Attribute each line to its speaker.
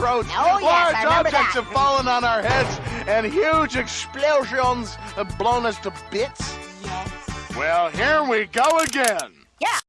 Speaker 1: throat.
Speaker 2: Oh, yes,
Speaker 1: Large objects
Speaker 2: that.
Speaker 1: have fallen on our heads, and huge explosions have blown us to bits.
Speaker 2: Yes.
Speaker 1: Well, here we go again.
Speaker 2: Yeah.